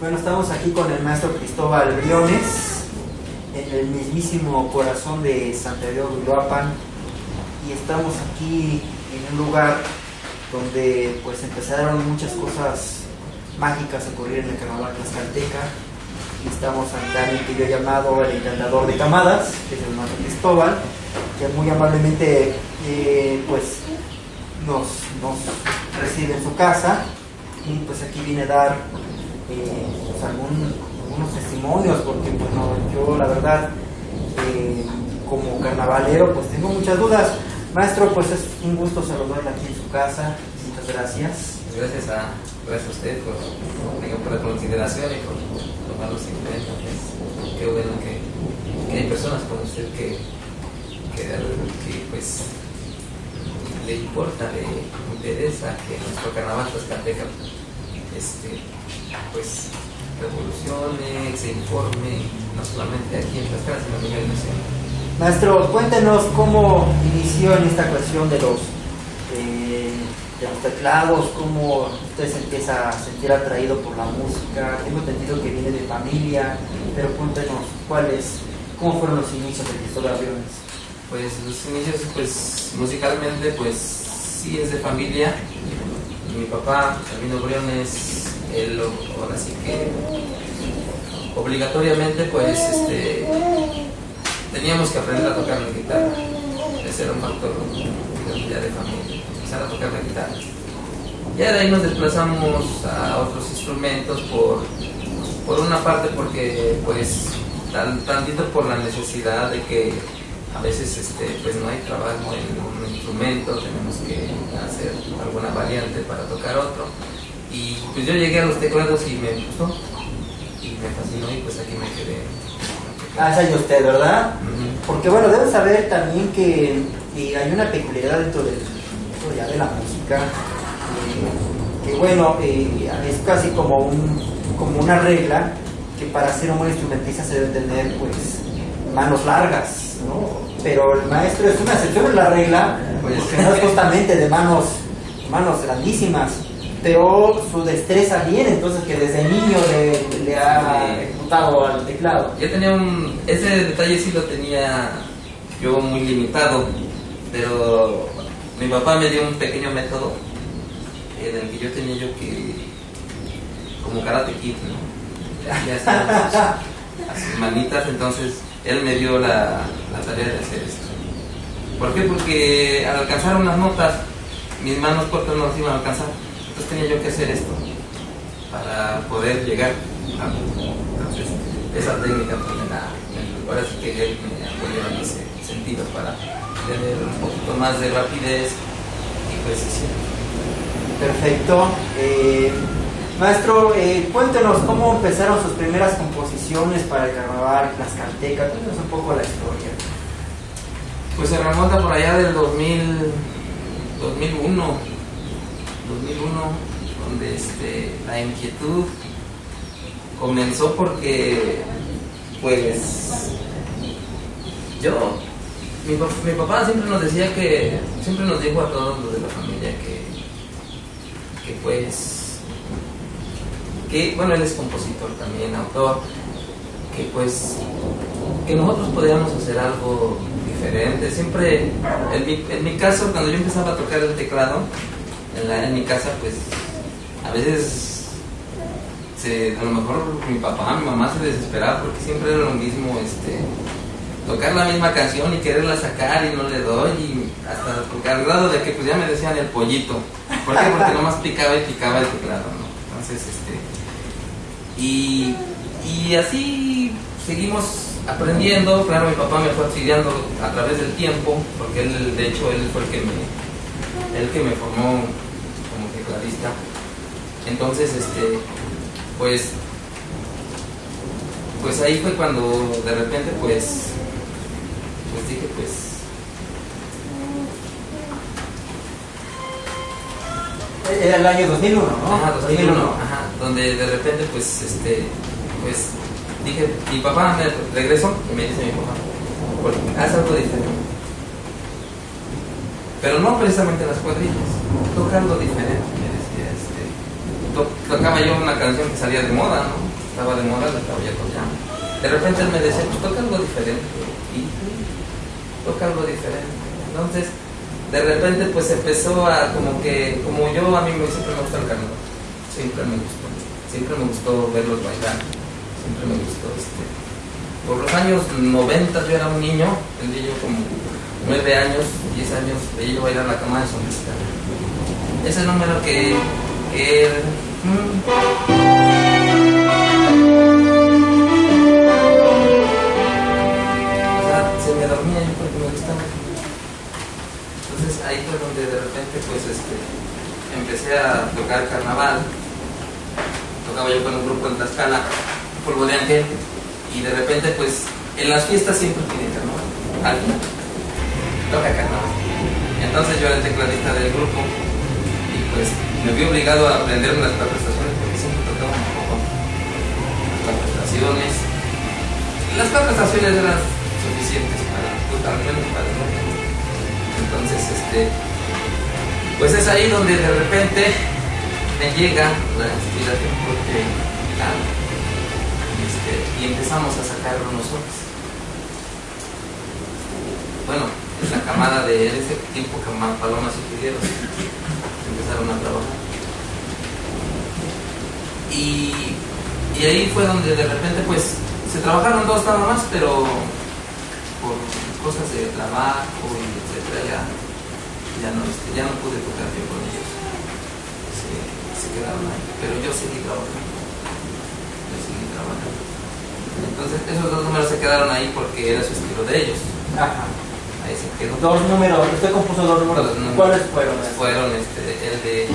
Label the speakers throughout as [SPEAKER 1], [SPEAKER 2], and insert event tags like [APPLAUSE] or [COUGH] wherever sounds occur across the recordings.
[SPEAKER 1] Bueno, estamos aquí con el maestro Cristóbal Briones, en el mismísimo corazón de Santiago Uruapan, y estamos aquí en un lugar donde pues empezaron muchas cosas mágicas a ocurrir en el carnaval tlaxcalteca. Y estamos ante alguien que yo he llamado el encantador de camadas, que es el maestro Cristóbal, que muy amablemente eh, pues nos, nos recibe en su casa y pues aquí viene a dar eh, pues, algún, algunos testimonios porque bueno yo la verdad eh, como carnavalero pues tengo muchas dudas. Maestro pues es un gusto saludarle aquí en su casa. Muchas gracias.
[SPEAKER 2] Gracias a gracias a usted por, por la consideración y por tomarlos en cuenta pues, qué bueno que, hay personas como usted que, que, pues le importa, le interesa que nuestro carnaval tlaxcalteca este, pues, revolucione, se informe, no solamente aquí en Tlaxcala, sino a nivel nacional.
[SPEAKER 1] Maestro, cuéntenos cómo inició en esta cuestión de los, eh, de los teclados, cómo usted se empieza a sentir atraído por la música. Tengo entendido que viene de familia, pero cuéntenos cuáles, cómo fueron los inicios de Cristóbal Aviones.
[SPEAKER 2] Pues los inicios, pues musicalmente, pues sí es de familia. Mi papá, Sabino Briones, él ahora sí que obligatoriamente, pues este, teníamos que aprender a tocar la guitarra. Ese era un factor ya de familia, empezar a tocar la guitarra. Ya de ahí nos desplazamos a otros instrumentos por, por una parte porque pues tantito por la necesidad de que a veces este, pues no hay trabajo en un instrumento, tenemos que hacer alguna variante para tocar otro. Y pues yo llegué a los teclados y me gustó, y me fascinó y pues aquí me quedé.
[SPEAKER 1] Ah, esa es usted, ¿verdad? Porque bueno, deben saber también que, hay una peculiaridad dentro del, ya de la música, eh, que bueno, eh, es casi como, un, como una regla que para ser un buen instrumentista se debe tener pues manos largas pero el maestro es una excepción en la regla, pues no es justamente de manos, manos grandísimas, pero su destreza bien, entonces que desde niño le, ha ejecutado al teclado.
[SPEAKER 2] Yo tenía un, ese detalle sí lo tenía yo muy limitado, pero mi papá me dio un pequeño método en el que yo tenía yo que, como karate kid, ¿no? A sus [LAUGHS] manitas, entonces él me dio la, tarea de hacer esto. ¿Por qué? Porque al alcanzar unas notas, mis manos cortas no las iban a alcanzar. Entonces tenía yo que hacer esto para poder llegar a entonces, esa técnica pues, me la, ahora sí que él me apoyó en ese sentido para tener un poquito más de rapidez y precisión.
[SPEAKER 1] Perfecto. Eh, Maestro, eh, cuéntenos cómo empezaron sus primeras composiciones para el carnaval Tlaxcalteca. Cuéntenos un poco la historia.
[SPEAKER 2] Pues se remonta por allá del 2000, 2001, 2001, donde este, la inquietud comenzó porque, pues, yo, mi, papá siempre nos decía que, siempre nos dijo a todos los de la familia que, que pues, que, bueno, él es compositor también, autor, que pues, que nosotros podíamos hacer algo diferente. Siempre, en mi, en mi caso, cuando yo empezaba a tocar el teclado, en, la, en mi casa, pues, a veces, se, a lo mejor mi papá, mi mamá se desesperaba porque siempre era lo mismo, este, tocar la misma canción y quererla sacar y no le doy y hasta porque al grado de que pues ya me decían el pollito. ¿Por qué? Porque nomás picaba y picaba el teclado, ¿no? Entonces, este, y, y así seguimos aprendiendo. Claro, mi papá me fue auxiliando a través del tiempo, porque él, de hecho, él fue el que me, el que me formó como tecladista. Entonces, este, pues, pues ahí fue cuando de repente, pues, pues dije, pues,
[SPEAKER 1] Era el año 2001, ¿no?
[SPEAKER 2] Ajá, 2001, ajá, donde de repente, pues, este, pues, dije, mi papá me regresó y me dice mi papá, haz algo diferente. Pero no precisamente las cuadrillas, toca algo diferente, me decía, este, tocaba yo una canción que salía de moda, ¿no? estaba de moda, la estaba ya tocando. De repente él me decía, pues toca algo diferente. Y toca algo diferente. Entonces, de repente pues empezó a como que, como yo a mí me, siempre me gusta el carnaval, siempre me gustó, siempre me gustó verlos bailar, este. Por los años 90 yo era un niño, tendría yo como 9 años, 10 años, veía yo bailar la cama de solista. Ese número que, que o sea, se me dormía yo porque me gustaba. Entonces ahí fue donde de repente pues este empecé a tocar carnaval. Tocaba yo con un grupo en Tlaxcala, Polvo de Ángel, y de repente pues en las fiestas siempre tiene carnaval. Alguien toca carnaval. Entonces yo era el tecladista del grupo y pues me vi obligado a aprenderme las cuatro estaciones porque siempre tocaba un poco las cuatro estaciones. Las cuatro estaciones eran suficientes para, pues, al menos para el. Entonces, este, pues es ahí donde de repente me llega la inspiración porque, claro, este, y empezamos a sacarlo nosotros. Bueno, es la camada de en ese tiempo que Palomas y Figueros empezaron a trabajar. Y, y ahí fue donde de repente pues se trabajaron dos nada más, pero por cosas de trabajo y etcétera ya, ya, no, este, ya no pude tocar yo con ellos. Se, se quedaron ahí, pero yo seguí trabajando. Entonces esos dos números se quedaron ahí porque era su estilo de ellos.
[SPEAKER 1] Ajá.
[SPEAKER 2] Ahí se quedó.
[SPEAKER 1] Dos números, usted compuso dos números.
[SPEAKER 2] Dos números.
[SPEAKER 1] ¿Cuáles fueron?
[SPEAKER 2] Fueron este, el de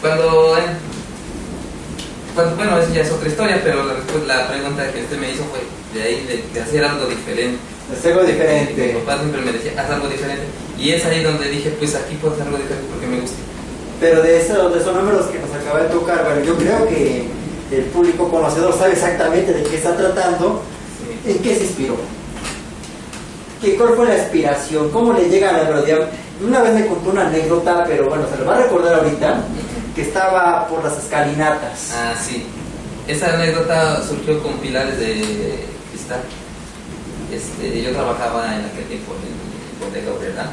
[SPEAKER 2] Cuando, eh, cuando- bueno, eso ya es otra historia, pero la, respu- la pregunta que usted me hizo fue de ahí, de, de hacer algo diferente.
[SPEAKER 1] Es algo
[SPEAKER 2] Mi
[SPEAKER 1] diferente.
[SPEAKER 2] papá siempre me decía, haz algo diferente. Y es ahí donde dije, pues aquí puedo hacer algo diferente porque me gusta.
[SPEAKER 1] Pero de, eso, de esos números que nos acaba de tocar, bueno, yo creo que el público conocedor sabe exactamente de qué está tratando,
[SPEAKER 2] Sí.
[SPEAKER 1] en qué se inspiró. ¿Qué, ¿Cuál fue la inspiración? ¿Cómo le llega a la melodía? Una vez me contó una anécdota, pero bueno, se lo va a recordar ahorita, que estaba por las escalinatas.
[SPEAKER 2] Ah, sí. Esa anécdota surgió con pilares de cristal. Este, yo trabajaba en aquel tiempo en Bodega Obrera.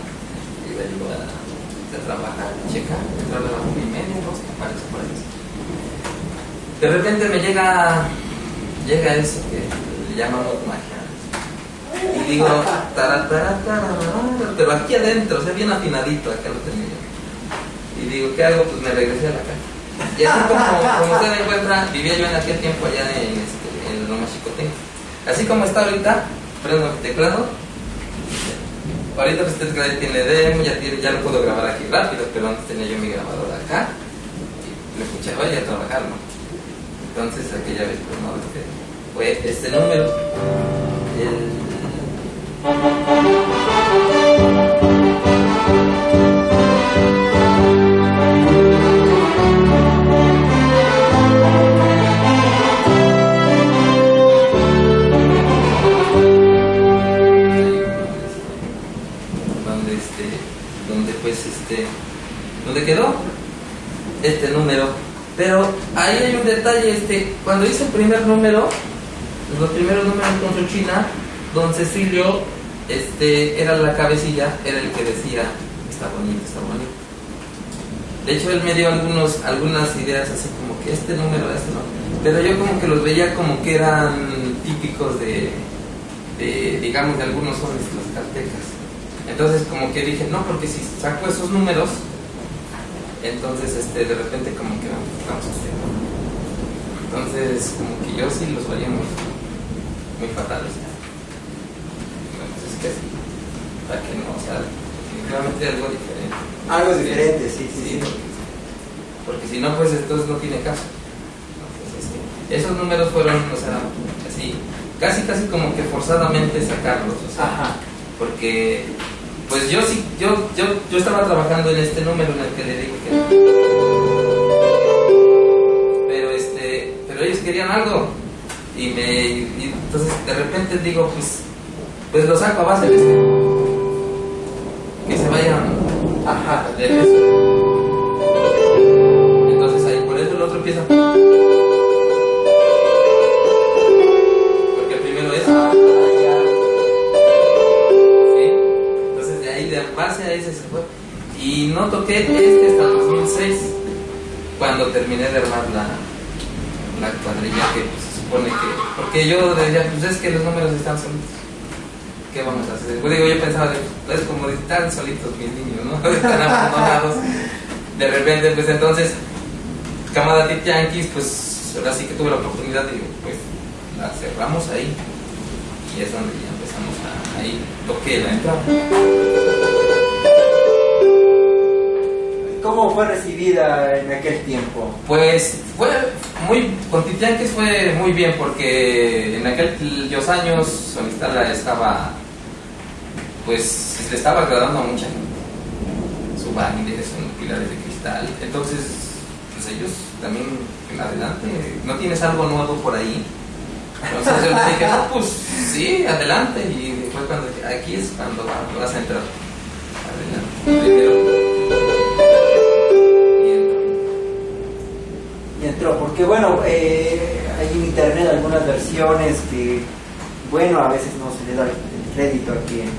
[SPEAKER 2] Iba yo a, a trabajar Checa, entraba a la y media, dos, me parece por ahí. De repente me llega, llega eso que le llamamos magia. Y digo, tara, tara, tara, pero aquí adentro, o sea, bien afinadito, acá lo tenía. Y digo, ¿qué hago? Pues me regresé a la casa. Y así como, [LAUGHS] como usted encuentra, vivía yo en aquel tiempo allá en, este, en Loma Chicotenca. Así como está ahorita, prendo el teclado. Ahorita pues este teclado tiene demo, ya, tiene, ya lo puedo grabar aquí rápido, pero antes tenía yo mi grabadora acá. Y lo escuchaba y a trabajar, ¿no? Entonces aquella vez pues no, este, fue este número. El cuando hice el primer número los primeros números con su china don Cecilio este era la cabecilla era el que decía está bonito está bonito de hecho él me dio algunos algunas ideas así como que este número este no. Pero yo como que los veía como que eran típicos de, digamos de algunos sones tlaxcaltecas. Entonces como que dije, no, porque si saco esos números, entonces este, de repente como que vamos a hacer. Entonces como que yo sí los veía muy, muy fatales. Entonces es que para que no, o sea, definitivamente algo diferente.
[SPEAKER 1] Algo diferente, sí, sí, sí.
[SPEAKER 2] porque, porque si no, pues entonces no tiene caso. Entonces, este, esos números fueron, o sea, así, casi casi como que forzadamente sacarlos, o sea,
[SPEAKER 1] Ajá.
[SPEAKER 2] porque pues yo sí, yo, yo, yo estaba trabajando en este número en el que le digo que querían algo y me entonces de repente digo pues pues lo saco a base de este que se vayan
[SPEAKER 1] Ajá.
[SPEAKER 2] de eso. Entonces ahí por eso el otro empieza porque el primero es
[SPEAKER 1] Ah.
[SPEAKER 2] Entonces de ahí de base a ese se fue. Y no toqué este hasta el 2006, cuando terminé de armar la, la cuadrilla que pues, se supone que... Porque yo decía, pues es que los números están solitos. ¿Qué vamos a hacer? Pues digo, yo pensaba, es como están solitos mis niños, ¿no? [LAUGHS] Están abandonados. De repente, pues entonces, Camada Tit Yankees, pues ahora sí que tuve la oportunidad de, pues, la cerramos ahí. Y es donde ya empezamos a, ahí, toqué la entrada.
[SPEAKER 1] ¿Cómo fue recibida en aquel tiempo?
[SPEAKER 2] Pues fue muy, con Titianques fue muy bien porque en aquellos años Sonistala estaba, pues le estaba agradando a mucha gente. Su baile, son pilares de cristal. Entonces, pues ellos también, adelante, ¿no tienes algo nuevo por ahí? Entonces yo dije, no, pues sí, adelante. Y fue cuando aquí es cuando va- vas a entrar. Adelante. Primero.
[SPEAKER 1] Porque bueno, eh, hay en internet algunas versiones que, bueno, a veces no se le da el crédito a quien,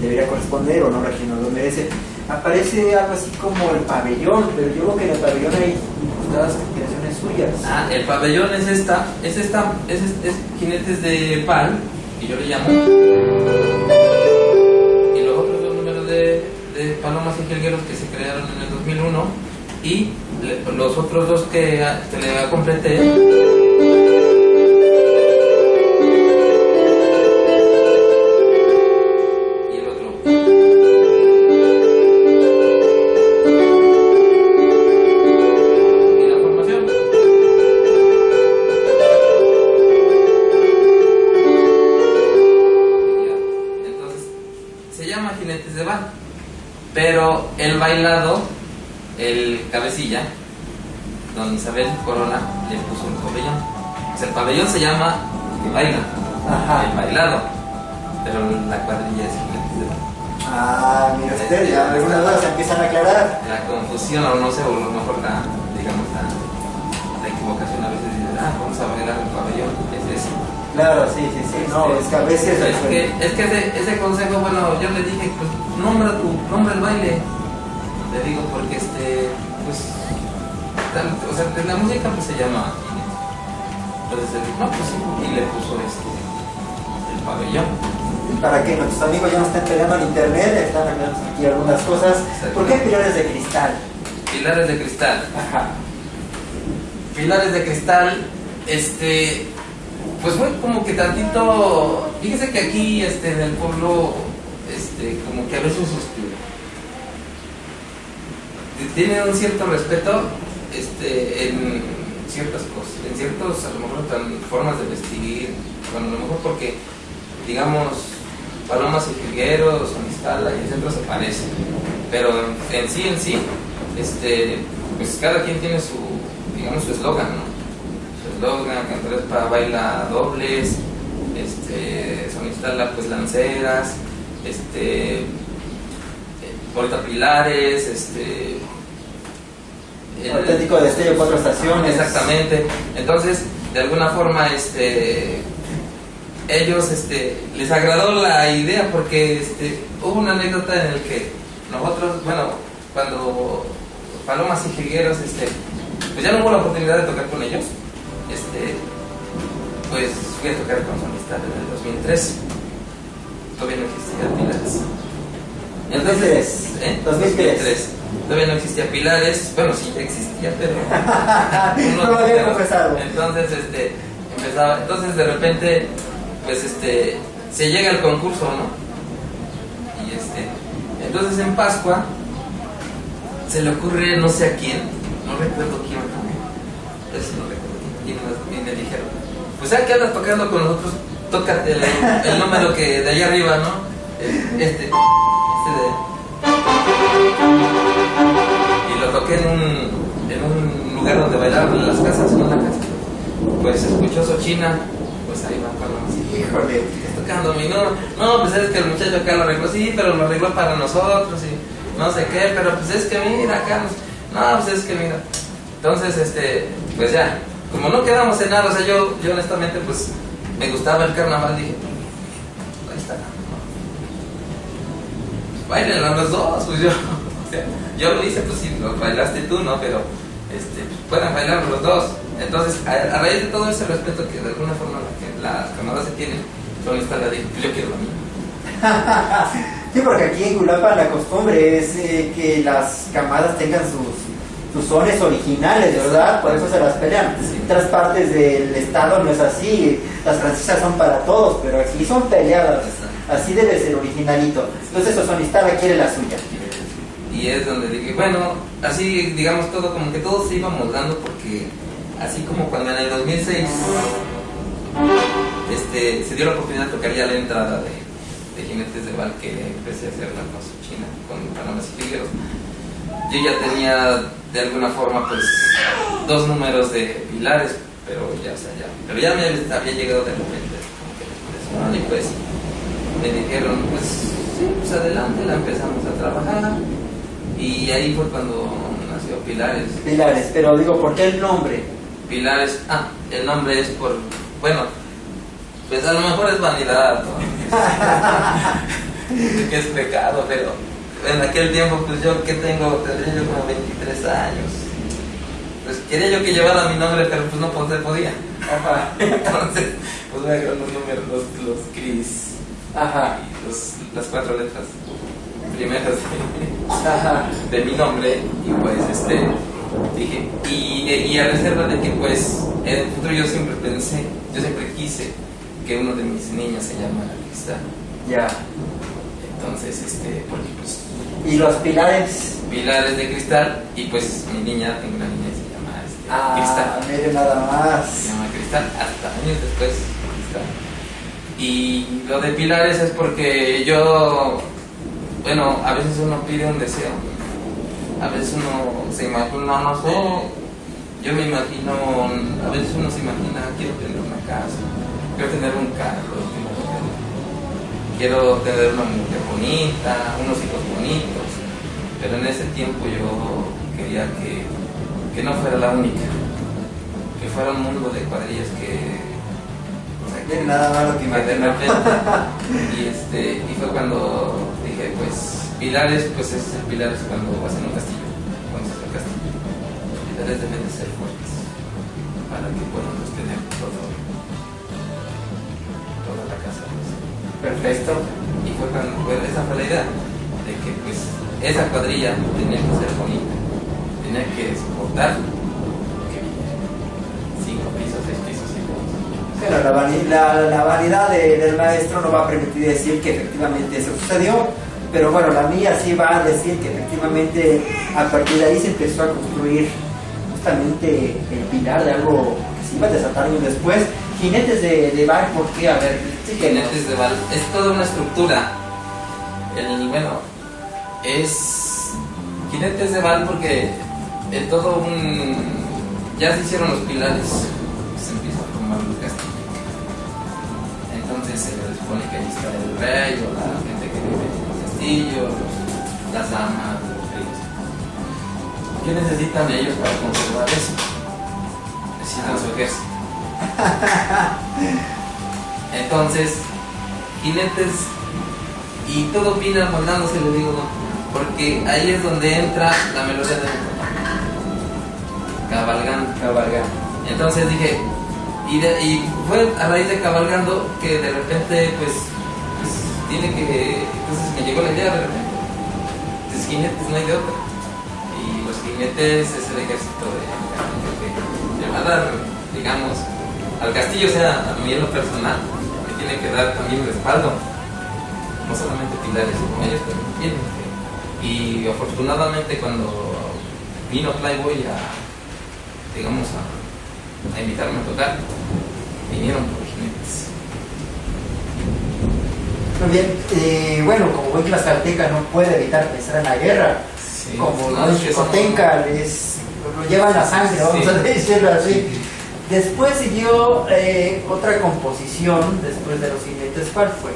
[SPEAKER 1] debería corresponder o no a quien no lo merece. Aparece algo así como el pabellón, pero yo creo que en el pabellón hay incrustadas creaciones suyas.
[SPEAKER 2] Ah, el pabellón es esta, es esta, es, es, es jinetes de pal, que yo le llamo. Y los otros dos números de, de palomas y jilgueros que se crearon en el 2001. Y los otros dos que, que le completé. Y el otro. Y la formación. Ya. Entonces, se llama Jinetes de Bar. Pero el bailado, cabecilla, don Isabel Corona, le puso un pabellón. O sea, el pabellón se llama que baila,
[SPEAKER 1] Ajá.
[SPEAKER 2] el bailado. Pero la cuadrilla es Bar.
[SPEAKER 1] Ah, mira usted, ya algunas dudas se empiezan a aclarar.
[SPEAKER 2] La confusión, o no sé, o a lo mejor la, digamos, la, la equivocación a veces dice, ah, vamos a bailar el pabellón, es eso.
[SPEAKER 1] Claro, sí, sí, sí, no, es que a veces...
[SPEAKER 2] Es que, es que ese, ese consejo, bueno, yo le dije, pues nombra tu, nombra el baile. Le digo, porque este, pues, o sea, la música pues se llama. Entonces él dijo, no, pues sí, y le puso este, el pabellón.
[SPEAKER 1] Para que nuestros amigos ya no estén peleando en internet, están aclarando aquí algunas cosas. ¿Por qué pilares de cristal?
[SPEAKER 2] Pilares de cristal.
[SPEAKER 1] Ajá.
[SPEAKER 2] Pilares de cristal, este, pues fue como que tantito, fíjese que aquí, este, en el pueblo, este, como que a veces, este, tienen un cierto respeto, este, en, ciertas cosas, en ciertos, a lo mejor, formas de vestir, bueno, a lo mejor porque, digamos, Palomas y Figueros, Sonistala y el centro se parecen, pero en, sí, en sí, este, pues cada quien tiene su, digamos, su eslogan, ¿no? Su eslogan, Cantarespa baila dobles, este, Sonistala pues lanceras, este, eh, Puerta Pilares, este... el-
[SPEAKER 1] Auténtico destello, cuatro estaciones.
[SPEAKER 2] Exactamente. Entonces, de alguna forma, este, ellos, este, les agradó la idea porque, este, hubo una anécdota en el que nosotros, bueno, cuando Palomas y Jigueros, este, pues ya no hubo la oportunidad de tocar con ellos, este, pues fui a tocar con su amistad en el 2003. Todavía no existía Pilares.
[SPEAKER 1] 2003.
[SPEAKER 2] ¿eh?
[SPEAKER 1] 2003.
[SPEAKER 2] Todavía no existía Pilares. Bueno, sí, ya existía, pero. [LAUGHS]
[SPEAKER 1] No lo había confesado.
[SPEAKER 2] Entonces, este, empezaba. Entonces, de repente, pues, este, se llega al concurso, ¿no? Y este, entonces en Pascua se le ocurre, no sé a quién, no recuerdo quién, ¿no? Eso no recuerdo quién, quién me dijeron. Pues ya que andas tocando con nosotros, tócate el, el número que de allá arriba, ¿no? Este. Y lo toqué en un, en un lugar donde bailaban las casas, en una casa. Pues escuchó Sochina, pues ahí va Palomas.
[SPEAKER 1] Híjole.
[SPEAKER 2] tocando mi no, no, pues es que el muchacho acá lo arregló, sí, pero lo arregló para nosotros y no sé qué, pero pues es que mira acá, no, pues es que mira. Entonces, este, pues ya, como no quedamos en nada, o sea, yo, yo honestamente, pues me gustaba el carnaval, dije, ahí está. Bailen los dos, pues yo, o sea, yo lo hice, pues sí, lo bailaste tú, ¿no? Pero, este, puedan bailar los dos. Entonces, a, a raíz de todo ese respeto que de alguna forma las camadas se tienen, son esta la yo quiero la [LAUGHS] mía.
[SPEAKER 1] Sí, porque aquí en Culapa la costumbre es eh, que las camadas tengan sus, sus sones originales, ¿verdad? Por eso se las pelean. En otras partes del estado no es así, las francesas son para todos, pero aquí son peleadas. Así debe ser originalito. Entonces Sosonistala quiere la suya.
[SPEAKER 2] Y es donde dije, bueno, así digamos todo, como que todo se iba moldando porque así como cuando en el 2006 este, se dio la oportunidad de tocar ya la entrada de, de Jinetes de Val que empecé a hacerla con su China, con Panamas y Figueros. Yo ya tenía de alguna forma pues dos números de pilares, pero ya, o sea, ya, pero ya me había llegado de repente como que pues me dijeron pues sí, pues adelante, la empezamos a trabajar y ahí fue cuando nació Pilares.
[SPEAKER 1] Pilares, pero digo, ¿por qué el nombre?
[SPEAKER 2] Pilares, ah, el nombre es por, bueno, pues a lo mejor es vanidad, ¿no? [LAUGHS] que es pecado, pero en aquel tiempo, pues yo que tengo, tendría yo como 23 años. Pues quería yo que llevara mi nombre, pero pues no pues, podía. [LAUGHS] Entonces, pues voy a los números, los, los Cris,
[SPEAKER 1] Ajá.
[SPEAKER 2] los, las cuatro letras primeras de,
[SPEAKER 1] Ajá.
[SPEAKER 2] de mi nombre y pues este dije y, y a reserva de que pues en el futuro yo siempre pensé yo siempre quise que uno de mis niños se llamara Cristal
[SPEAKER 1] Ya.
[SPEAKER 2] entonces este porque pues
[SPEAKER 1] ¿Y los pilares?
[SPEAKER 2] pilares de cristal y pues mi niña tengo una niña que se llama este,
[SPEAKER 1] Ah,
[SPEAKER 2] Cristal
[SPEAKER 1] mire nada
[SPEAKER 2] se
[SPEAKER 1] más.
[SPEAKER 2] llama Cristal hasta años después Cristal y lo de pilares es porque yo bueno a veces uno pide un deseo. A veces uno se imagina, no sé, yo me imagino, a veces uno se imagina, quiero tener una casa, quiero tener un carro, quiero tener una mujer bonita, unos hijos bonitos, pero en ese tiempo yo quería que, que no fuera la única, que fuera un mundo de cuadrillas que...
[SPEAKER 1] nada más lo que
[SPEAKER 2] repente y este y fue cuando dije pues pilares pues es el pilar es cuando vas en un castillo cuando estás en un castillo los pilares deben de ser fuertes para que puedan sostener todo toda la casa pues.
[SPEAKER 1] Perfecto.
[SPEAKER 2] y fue cuando fue- esa fue la idea de que pues esa cuadrilla tenía que ser bonita tenía que soportar
[SPEAKER 1] Pero la, la- la vanidad de- del maestro no va a permitir decir que efectivamente eso sucedió, pero bueno, la mía sí va a decir que efectivamente a partir de ahí se empezó a construir justamente el pilar de algo que se iba a desatar después. Jinetes de, de Val, ¿por qué? A ver,
[SPEAKER 2] Jinetes de Val, es toda una estructura. El, bueno, es Jinetes de Val porque en todo un. Ya se hicieron los pilares, Entonces se les supone que ahí está el rey o la gente que vive en los, las damas, los reyes. ¿Qué necesitan ellos para conservar eso? Necesitan su ejército. [LAUGHS] Entonces, jinetes y todo viene moldándose, le digo, porque ahí es donde entra la melodía de cabalgando.
[SPEAKER 1] Cabalgando.
[SPEAKER 2] Entonces dije, y, de- y fue a raíz de cabalgando que de repente, pues, pues, tiene que. Entonces me llegó la idea de repente. Pues jinetes no hay de otra. Y los jinetes es el ejército de que le va a dar, digamos, al castillo, o sea, a mí en lo personal, que tiene que dar también respaldo. No solamente pilares, sino ellos tienen que. Y afortunadamente cuando vino Playboy a, digamos, a invitarme a tocar, vinieron por jinetes.
[SPEAKER 1] Muy bien, eh, bueno, como buen tlaxcalteca no puede evitar pensar en la guerra,
[SPEAKER 2] Sí,
[SPEAKER 1] como
[SPEAKER 2] no,
[SPEAKER 1] los Chicotenca les lo llevan la sangre, vamos
[SPEAKER 2] Sí.
[SPEAKER 1] a decirlo así. Después siguió eh, otra composición, después de los jinetes, ¿cuál fue?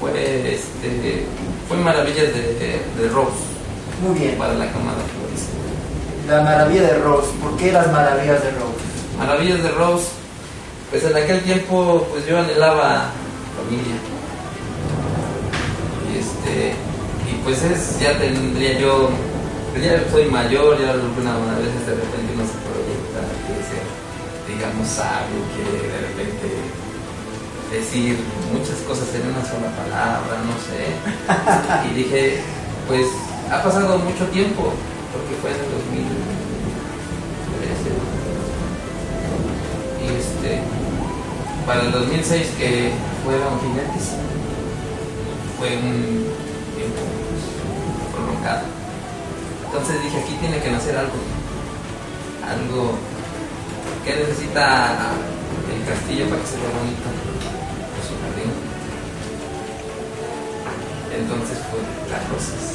[SPEAKER 2] Fue, este, fue Maravillas de, de, de Rose
[SPEAKER 1] Muy bien,
[SPEAKER 2] para la camada florista.
[SPEAKER 1] la maravilla de Rose, ¿por qué las maravillas de Rose?
[SPEAKER 2] Maravillas de Rose, pues en aquel tiempo pues yo anhelaba familia. Y este, y pues es, ya tendría yo, pues ya soy mayor, ya alguna a veces de repente uno se proyecta, quiere ser, digamos, sabio, quiere de repente decir muchas cosas en una sola palabra, no sé. [LAUGHS] Y dije, pues ha pasado mucho tiempo, porque fue en el 2013. Para el 2006 que fueron jinetes, fue un tiempo pues, prolongado. Entonces dije, aquí tiene que nacer algo, algo que necesita el castillo para que se vea bonito, pues su jardín. Entonces fue las rosas,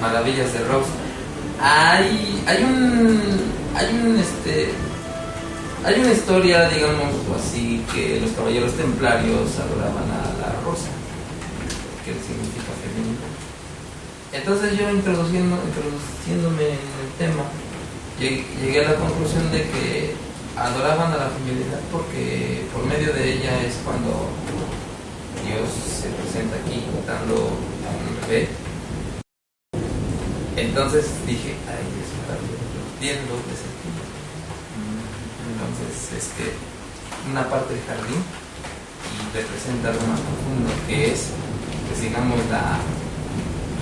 [SPEAKER 2] maravillas de Rose. Hay, hay un, hay un, este, hay una historia, digamos así, que los caballeros templarios adoraban a la rosa, que significa femenina. Entonces yo introduciéndome en el tema, llegué, a la conclusión de que adoraban a la feminidad porque por medio de ella es cuando Dios se presenta aquí dando a un bebé. Entonces dije, ay, eso está bien sentido. Entonces, este, una parte del jardín y representa algo más profundo que es, pues digamos, la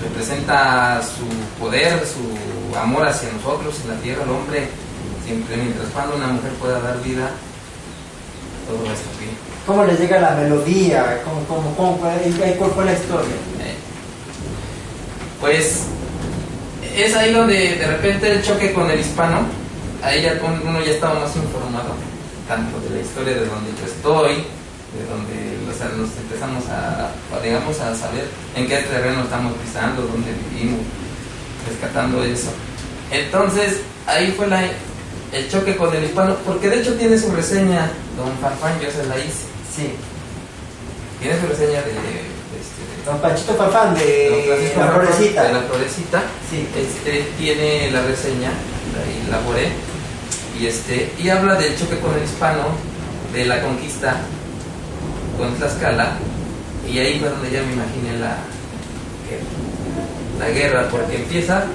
[SPEAKER 2] representa su poder, su amor hacia nosotros en la tierra, el hombre, siempre mientras cuando una mujer pueda dar vida, todo va a estar bien.
[SPEAKER 1] ¿Cómo les llega la melodía? ¿Cómo, cómo, cómo cuál fue la historia?
[SPEAKER 2] Eh, Pues es ahí donde de repente el choque con el hispano, ahí ya uno ya estaba más informado, tanto de la historia de donde yo estoy, de donde o sea, nos empezamos a, digamos, a saber en qué terreno estamos pisando, dónde vivimos, rescatando eso. Entonces, ahí fue la, el choque con el hispano, porque de hecho tiene su reseña, don Farfán, yo se la hice,
[SPEAKER 1] Sí,
[SPEAKER 2] tiene su reseña de, de este, de-
[SPEAKER 1] don Panchito Farfán de La Florecita.
[SPEAKER 2] De la florecita.
[SPEAKER 1] Sí.
[SPEAKER 2] Este tiene la reseña, la elaboré, y este, y habla del choque con el hispano, de la conquista con Tlaxcala, y ahí fue donde ya me imaginé la. La guerra, porque empieza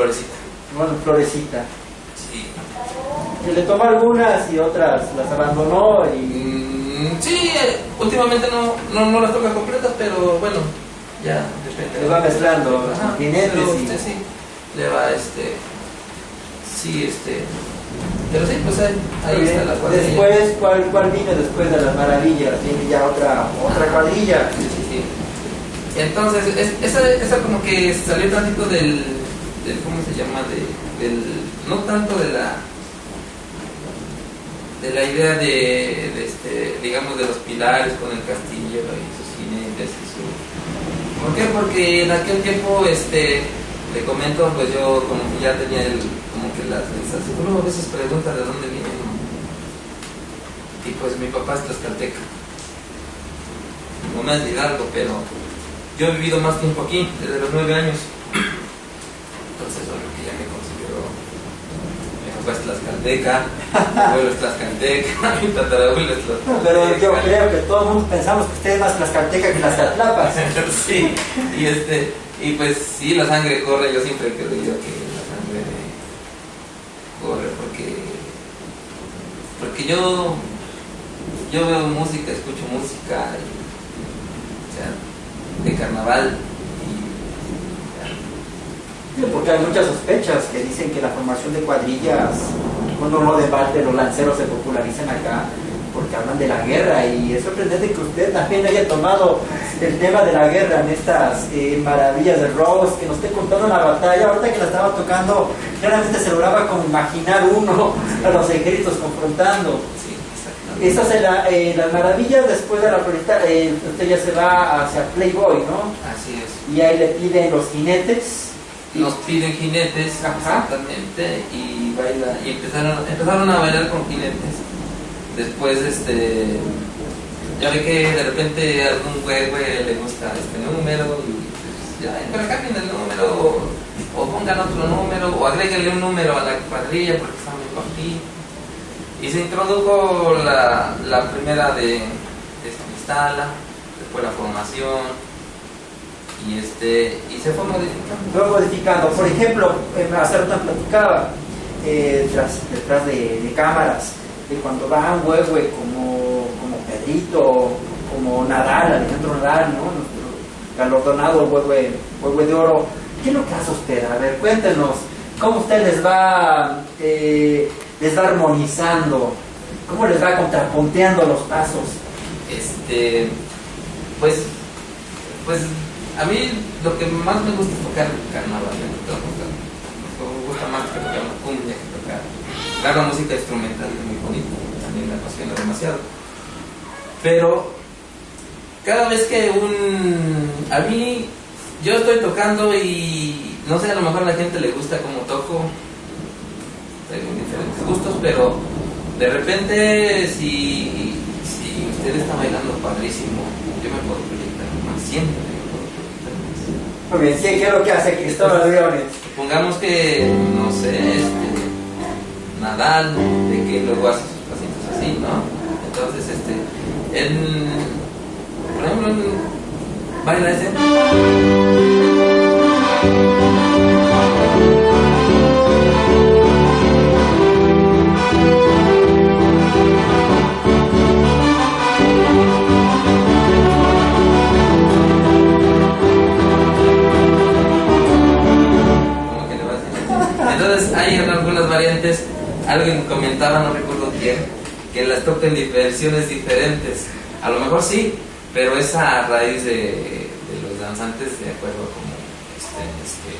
[SPEAKER 2] Florecita.
[SPEAKER 1] Bueno, Florecita.
[SPEAKER 2] Sí.
[SPEAKER 1] Y le tomó algunas y otras las abandonó y
[SPEAKER 2] Mm, sí, eh, últimamente no, no, no las toca completas, pero bueno, ya depende.
[SPEAKER 1] le va mezclando
[SPEAKER 2] Ajá,
[SPEAKER 1] y...
[SPEAKER 2] sí, le va este. Sí, este. Pero sí, pues ahí, ahí está la cuadrilla.
[SPEAKER 1] Después, ¿cuál, ¿cuál vino después de las maravillas? Viene ya otra, otra cuadrilla.
[SPEAKER 2] Sí, sí, sí. Entonces, es- esa, esa como que salió tantito del, del ¿cómo se llama? De, del, no tanto de la de la idea de, este, digamos, de los pilares con el castillo y sus jinetes y su... ¿Por qué? Porque en aquel tiempo, este, le comento, pues yo como que ya tenía el, como que la sensación, uno a veces pregunta de dónde viene, ¿no? Y pues mi papá es tlaxcalteca mamá es de Hidalgo, pero yo he vivido más tiempo aquí, desde los nueve años. Entonces, bueno, que ya me considero. Mi papá es tlaxcalteca, mi abuelo es tlaxcalteca, [LAUGHS] mi tatarabuelo es tlaxcalteca.
[SPEAKER 1] Pero yo creo que todo el mundo pensamos que usted es más tlaxcalteca que las catlapas. [LAUGHS]
[SPEAKER 2] sí, y este, y pues sí, la sangre corre, yo siempre he creído que la sangre corre porque, porque yo, yo veo música, escucho música, y, o sea, de carnaval,
[SPEAKER 1] Porque hay muchas sospechas que dicen que la formación de cuadrillas, uno debate, los lanceros se popularizan acá porque hablan de la guerra y es sorprendente que usted también haya tomado el tema de la guerra en estas eh, maravillas de Rose, que nos esté contando la batalla, ahorita que la estaba tocando, claramente se lograba como imaginar uno a los ejércitos confrontando. Estas en la- eh, las maravillas después de la floresta, eh, usted ya se va hacia Playboy, ¿no?
[SPEAKER 2] Así es.
[SPEAKER 1] Y ahí le piden los jinetes.
[SPEAKER 2] Nos piden jinetes,
[SPEAKER 1] Ajá.
[SPEAKER 2] exactamente, y baila, y empezaron, empezaron a bailar con jinetes. Después, este, ya ve que de repente a algún güey, güey le gusta este número, y pues, ya, pero cambien el número, o pongan otro número, o agréguenle un número a la cuadrilla porque está muy cortito. Y se introdujo la, la primera de, de instala, después la formación, y este, y se fue modificando.
[SPEAKER 1] Luego modificando. Por ejemplo, eh, rato platicaba eh, detrás de, cámaras, de cuando va un huehue como, como Pedrito, como Nadal, Alejandro Nadal, ¿no? Nuestro galardonado huehue, huehue de oro. ¿Qué es lo que hace usted? A ver, cuéntenos, ¿cómo usted les va, eh, les va armonizando? ¿Cómo les va contrapunteando los pasos?
[SPEAKER 2] Este, pues, pues a mí lo que más me gusta es tocar carnaval, me gusta, me gusta más que tocar la cumbia que tocar. Claro, música instrumental es muy bonita, también me apasiona demasiado. Pero cada vez que un, a mí, yo estoy tocando y no sé, a lo mejor a la gente le gusta como toco, tengo diferentes gustos, pero de repente si, si usted está bailando padrísimo, yo me puedo proyectar más, siempre me puedo proyectar más.
[SPEAKER 1] ¿Qué es lo que hace Cristóbal Leones?
[SPEAKER 2] Supongamos que, no sé, este, Nadal, de que luego hace sus pasitos así, ¿no? Entonces, este, en, por ejemplo, baila ese. Alguien comentaba, no recuerdo quién, que las toquen versiones diferentes. A lo mejor sí, pero es a raíz de, los danzantes de acuerdo a cómo estén, este,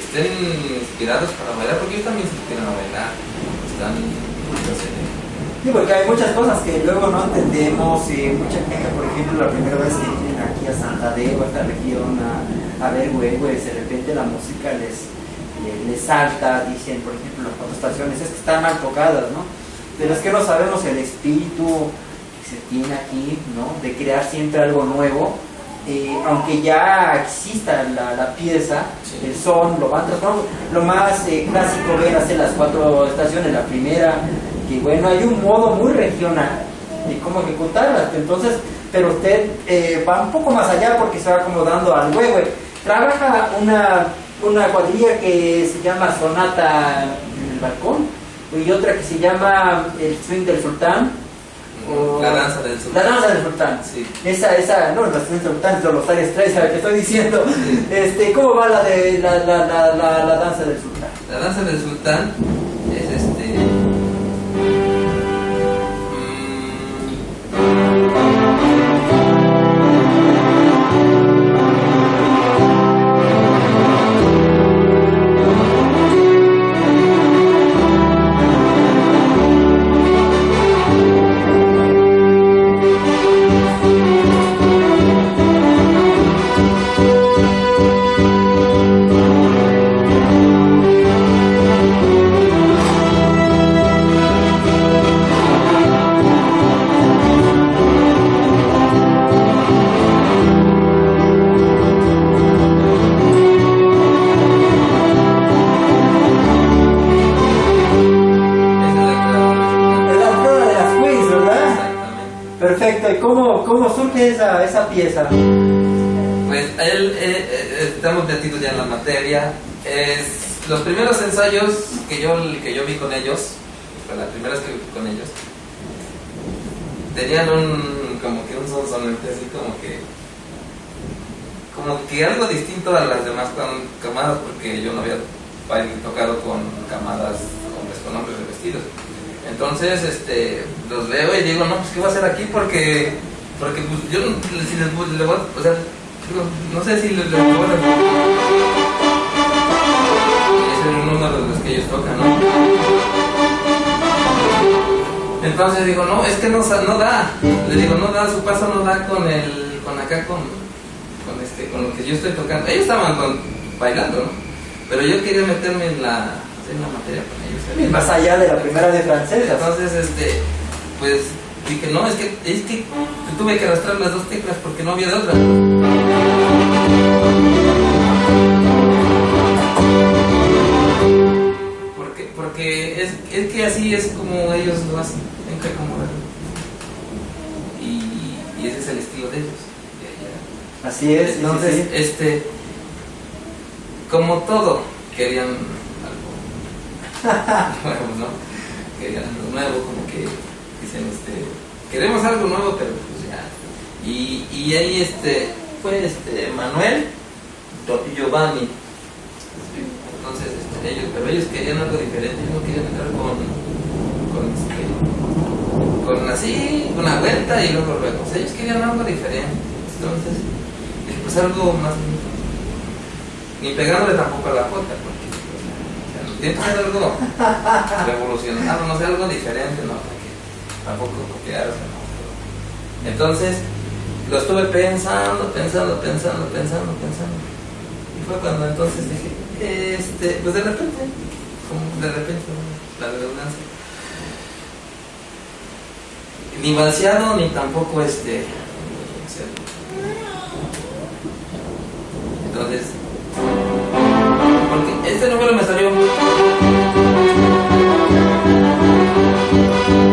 [SPEAKER 2] estén inspirados para bailar, porque ellos también se inspiran a bailar, están
[SPEAKER 1] Sí, porque hay muchas cosas que luego no entendemos y mucha gente, por ejemplo, la primera vez que vienen aquí a Santa Deo, a esta región, a, a ver huevos, de repente la música les, les, les salta, dicen, por ejemplo, las cuatro estaciones, es que están mal tocadas, ¿no? Pero es que no sabemos el espíritu que se tiene aquí, ¿no? De crear siempre algo nuevo. Eh, aunque ya exista la, la pieza,
[SPEAKER 2] Sí.
[SPEAKER 1] el son, lo van transformando. Lo más eh, clásico ver hacer las cuatro estaciones, la primera, que bueno, hay un modo muy regional de cómo ejecutarlas. Entonces, pero usted eh, va un poco más allá porque se va acomodando al huevo. Trabaja una, una cuadrilla que se llama Sonata en el balcón y otra que se llama El Swing del Sultán. o-
[SPEAKER 2] La danza del
[SPEAKER 1] La
[SPEAKER 2] sultán.
[SPEAKER 1] danza del sultán.
[SPEAKER 2] Sí.
[SPEAKER 1] Esa, esa, no, la swing del sultán, los Aires 3, ¿sabes qué estoy diciendo? Este, ¿Cómo va la de la, la, la, la, la danza del sultán?
[SPEAKER 2] La danza del sultán esa,
[SPEAKER 1] esa pieza?
[SPEAKER 2] Pues él, eh, eh, estamos metidos ya en la materia. Es, los primeros ensayos que yo, que yo vi con ellos, fue la primera vez que vi con ellos, tenían un, como que un sonsonete así como que, como que algo distinto a las demás cam- camadas, porque yo no había tocado con camadas, hombres con hombres de vestidos. Entonces, este, los veo y digo, no, pues, ¿qué voy a hacer aquí? Porque, porque pues, yo, si les, voy- a- o sea, no sé si les, voy a... Es uno de los que ellos tocan, ¿no? Entonces digo, no, es que no, no da. Le digo, no da, su paso no da con el, con acá, con, con este, con lo que yo estoy tocando. Ellos estaban con- bailando, ¿no? Pero yo quería meterme en la, en la materia con ellos.
[SPEAKER 1] Más allá de la primera de francesas.
[SPEAKER 2] Entonces, este, pues dije, no, es que, es que tuve que arrastrar las dos teclas porque no había de otra. Porque, porque es, es que así es como ellos lo hacen, tienen que acomodarlo. Y, y ese es el estilo de ellos.
[SPEAKER 1] Así es, sí.
[SPEAKER 2] este, como todo, querían algo [LAUGHS] nuevo, ¿no? Querían algo nuevo, como que dicen, este, queremos algo nuevo, pero. Y, y ahí, este, fue este, Manuel Giovanni. Entonces, este, ellos, pero ellos querían algo diferente, ellos no querían entrar con, con, este, con así, una vuelta y luego luego. O sea, ellos querían algo diferente. Entonces, pues algo más. Ni pegándole tampoco a la jota, porque pues, o sea, algo revolucionario, no sé, algo diferente, ¿no? Para que tampoco copiarse, ¿no? Entonces, lo estuve pensando, pensando, pensando, pensando, pensando. Y fue cuando entonces dije, este, pues de repente, como de repente, la redundancia. Ni balseado, ni tampoco este. Entonces, porque este número me salió. O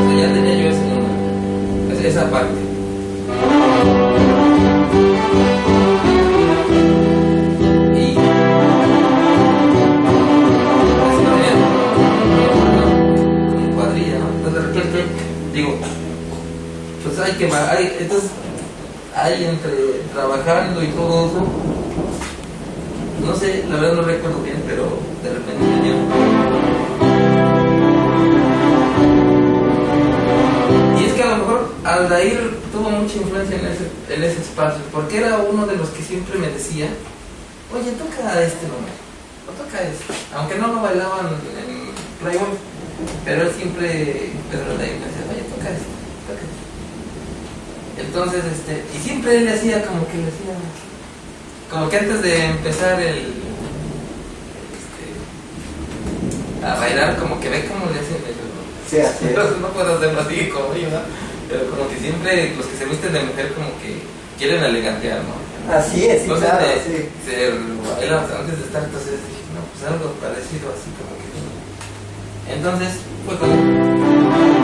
[SPEAKER 2] sea, ya tenía yo ese número, es- esa parte. digo, pues hay que, hay, entonces, hay entre trabajando y todo eso, no sé, la verdad no recuerdo bien, pero de repente me dio. Y es que a lo mejor Aldair tuvo mucha influencia en ese, en ese espacio, porque era uno de los que siempre me decía, oye, toca este número, o toca este, aunque no lo bailaban en Playboy, pero él siempre, Pedro Aldair me entonces, este, y siempre él le hacía como que le hacía, como que antes de empezar el, este, a bailar, como que ve cómo le hacen el,
[SPEAKER 1] Sí, así es. [LAUGHS]
[SPEAKER 2] no puedo hacerlo así como yo, ¿no? Pero como que siempre los que se visten de mujer como que quieren elegantear, ¿no?
[SPEAKER 1] Así es,
[SPEAKER 2] Entonces
[SPEAKER 1] claro,
[SPEAKER 2] de-
[SPEAKER 1] sí.
[SPEAKER 2] se baila antes de estar, entonces dije, no, pues algo parecido así como que. Entonces fue cuando. Ahí,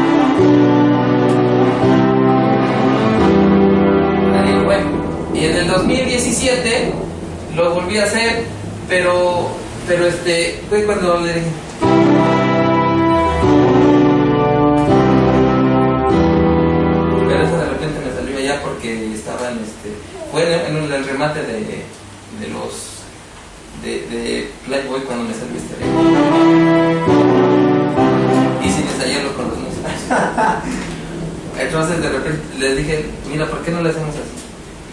[SPEAKER 2] y en el 2017 lo volví a hacer, pero, pero este, fue cuando le dije, Pero eso de repente me salió allá porque estaban, este, fue en, en el remate de, de los, de, de Playboy cuando me salió este Y sin ensayarlo con los músicos. [LAUGHS] Entonces de repente les dije, mira, ¿por qué no le hacemos así?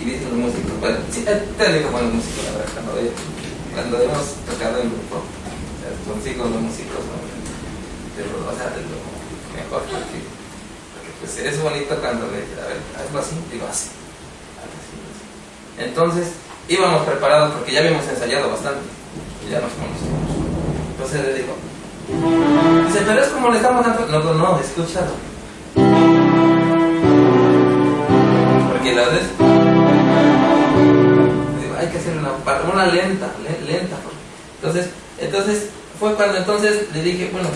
[SPEAKER 2] Y dicen los músicos, bueno, sí, eh, te digo con los músicos, la verdad, cuando, hemos tocado en grupo, o sea, los músicos, ¿no? de o mejor, porque porque pues es bonito cuando le a ver, hazlo así, digo así. Entonces, íbamos preparados porque ya habíamos ensayado bastante. Y ya nos conocíamos. Entonces le digo, dice, pero es como le estamos dando. No, no, escúchalo. Porque la vez. Hay que hacer una, una lenta, le- lenta. porque- Entonces, entonces, fue cuando entonces le dije, bueno,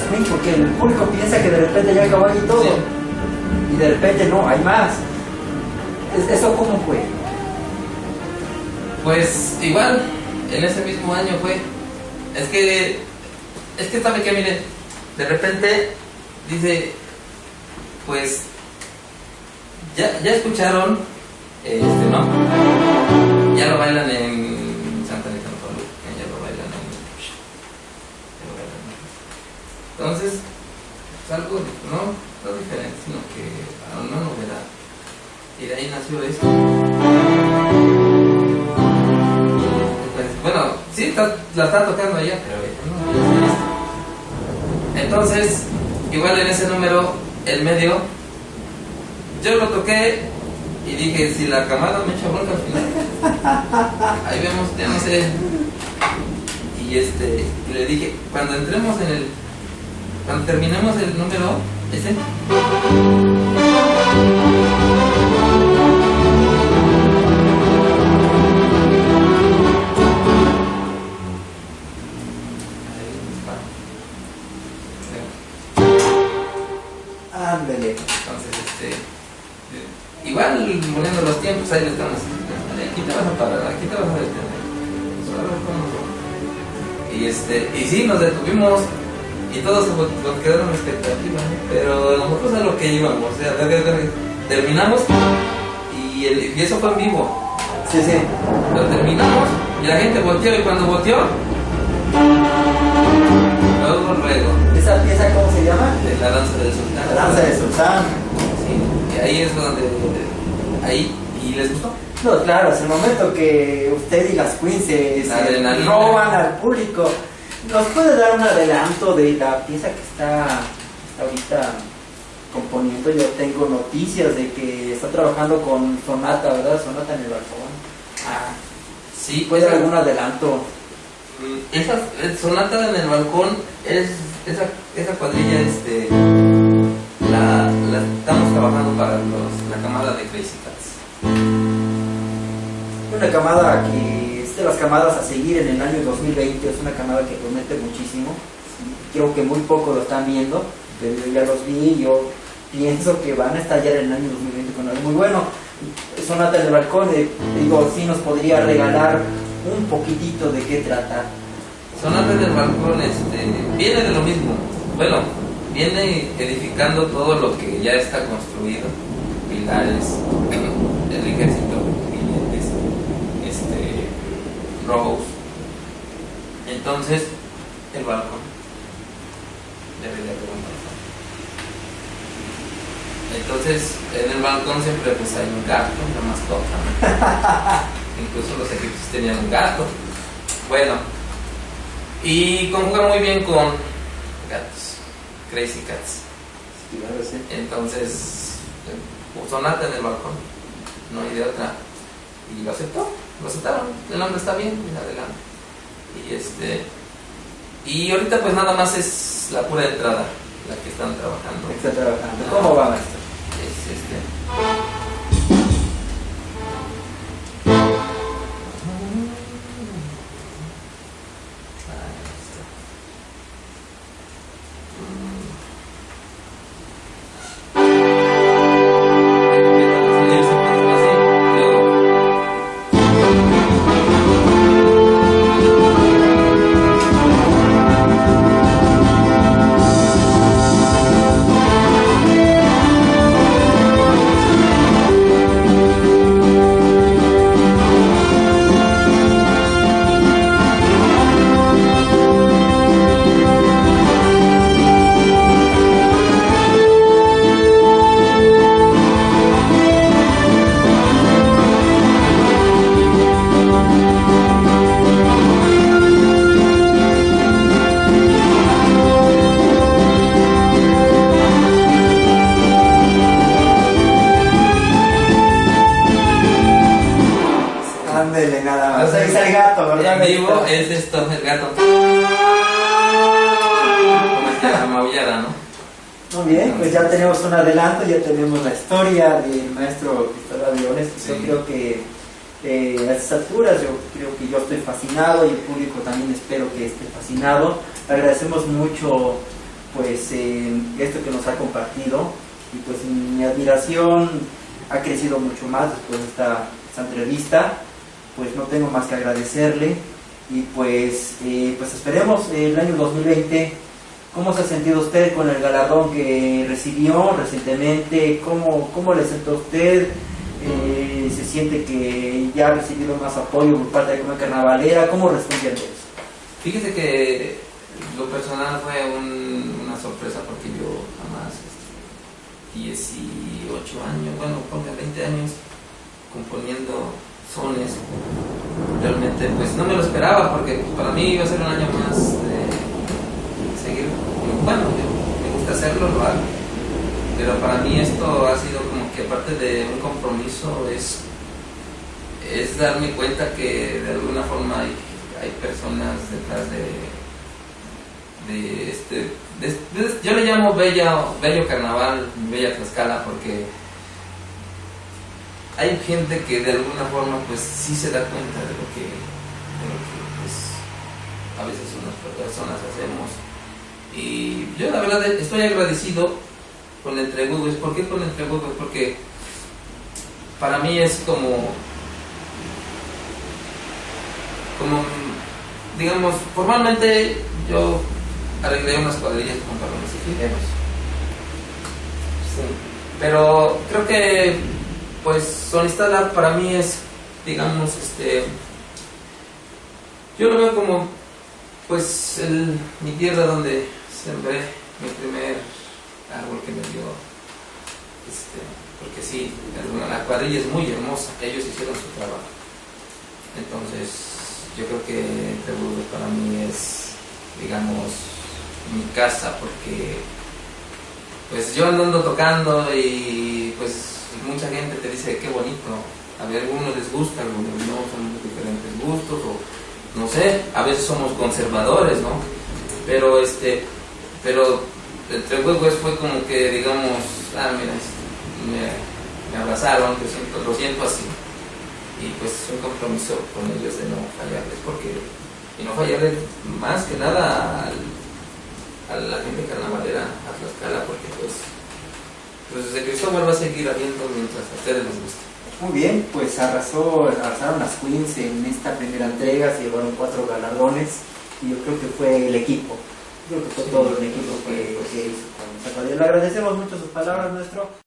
[SPEAKER 1] swing porque el público piensa que de repente ya acabó y todo.
[SPEAKER 2] Sí.
[SPEAKER 1] Y de repente no, hay más. Es- ¿Eso cómo fue?
[SPEAKER 2] Pues igual, en ese mismo año fue. Es que, es que sabe que, mire, de repente dice, pues, ya, ya escucharon, ahí nació esto. Bueno, sí, está- la está tocando allá, pero. Entonces, igual en ese número, el medio, yo lo toqué y dije, si la camada me echa bronca al final. [LAUGHS] Ahí vemos, ya no sé. Y este, y le dije, cuando entremos en el, cuando terminemos el número, ese, Aquí te vas a parar, aquí te vas a detener. Y este, y sí, nos detuvimos y todos quedaron en expectativa, ¿no? pero nosotros a lo que íbamos, o sea, terminamos y, el- y eso fue en vivo.
[SPEAKER 1] Sí, sí.
[SPEAKER 2] Lo terminamos y la gente volteó y cuando volteó, luego, luego.
[SPEAKER 1] ¿Esa pieza cómo se llama?
[SPEAKER 2] la danza del sultán.
[SPEAKER 1] La danza de Sultán.
[SPEAKER 2] Sí, y ahí es donde. Ahí. ¿Y les gustó?
[SPEAKER 1] No, claro, es el momento que usted y las queens se, se roban al público. ¿Nos puede dar un adelanto de la pieza que está, ahorita componiendo? Yo tengo noticias de que está trabajando con Sonata, ¿verdad? Sonata en el balcón.
[SPEAKER 2] Ah, sí,
[SPEAKER 1] ¿Puede dar algún adelanto?
[SPEAKER 2] mm, Esa eh, sonata en el balcón es. Esa, esa cuadrilla, este. La, la estamos trabajando para los, la camada de Crazy.
[SPEAKER 1] Una camada que es de las camadas a seguir en el año 2020, es una camada que promete muchísimo. Creo que muy poco lo están viendo, pero yo ya los vi y yo pienso que van a estallar en el año 2020 con algo muy bueno. Sonata en el balcón, eh, digo, sí nos podría regalar un poquitito de qué trata.
[SPEAKER 2] Sonata del balcón este, viene de lo mismo. Bueno, viene edificando todo lo que ya está construido. Pilares, el ejército, jinetes, este, Rose. Entonces, el balcón. Debería haber un balcón. Entonces, en el balcón siempre pues hay un gato, una mascota. ¿no? [LAUGHS] Incluso los egipcios tenían un gato. Bueno, y conjuga muy bien con gatos, crazy cats. Entonces, eh, sonata en el balcón, no hay de otra. Y lo aceptó, lo aceptaron. El hombre está bien, y adelante. Y este. Y ahorita pues nada más es la pura entrada, la que están trabajando.
[SPEAKER 1] Está trabajando. ¿Cómo va, maestro?
[SPEAKER 2] Es este.
[SPEAKER 1] El público también espero que esté fascinado. Agradecemos mucho pues eh, esto que nos ha compartido y pues mi admiración ha crecido mucho más después de esta, entrevista. Pues no tengo más que agradecerle y pues, eh, pues esperemos el año 2020 ¿Cómo se ha sentido usted con el galardón que recibió recientemente? ¿Cómo, cómo le sentó usted? Eh, ¿Se siente que ya ha recibido más apoyo por parte de la Comunidad Carnavalera? ¿Cómo responde ante eso?
[SPEAKER 2] Fíjese que lo personal fue un- una sorpresa porque yo jamás, este, 18 años, bueno, ponga 20 años componiendo sones, realmente pues no me lo esperaba porque para mí iba a ser un año más de seguir, bueno, me gusta hacerlo, lo hago, pero para mí esto ha sido que aparte de un compromiso es es darme cuenta que de alguna forma hay, hay personas detrás de, de este, yo le llamo bella, bello carnaval, bella Tlaxcala, porque hay gente que de alguna forma pues sí se da cuenta de lo que, de lo que pues, a veces unas personas hacemos. Y yo la verdad estoy agradecido con el Entregudos. ¿Por qué con el Entregudos? Porque para mí es como como digamos formalmente yo arreglé unas cuadrillas con Carlos Fideros sí. pero creo que pues Sonistala para mí es digamos este yo lo veo como pues el- mi tierra donde sembré mi primer árbol que me dio, este, porque sí, la cuadrilla es muy hermosa, ellos hicieron su trabajo. Entonces, yo creo que Burgos para mí es, digamos, mi casa, porque pues yo andando tocando y pues mucha gente te dice qué bonito, a ver, algunos les gusta, algunos no, son diferentes gustos, o no sé, a veces somos conservadores, ¿no? Pero este, pero entre huevos fue como que, digamos, ah, mira, me, abrazaron, lo siento, lo siento así. Y pues un compromiso con ellos de no fallarles, porque, y no fallarles más que nada a la gente carnavalera, a Tlaxcala, porque pues, pues de Cristóbal va a seguir habiendo mientras a ustedes les guste.
[SPEAKER 1] Muy bien, pues arrasó, arrasaron las Queens en esta primera entrega, se llevaron cuatro galardones y yo creo que fue el equipo. Creo que fue todo el equipo que, que hizo Le agradecemos mucho sus palabras, nuestro.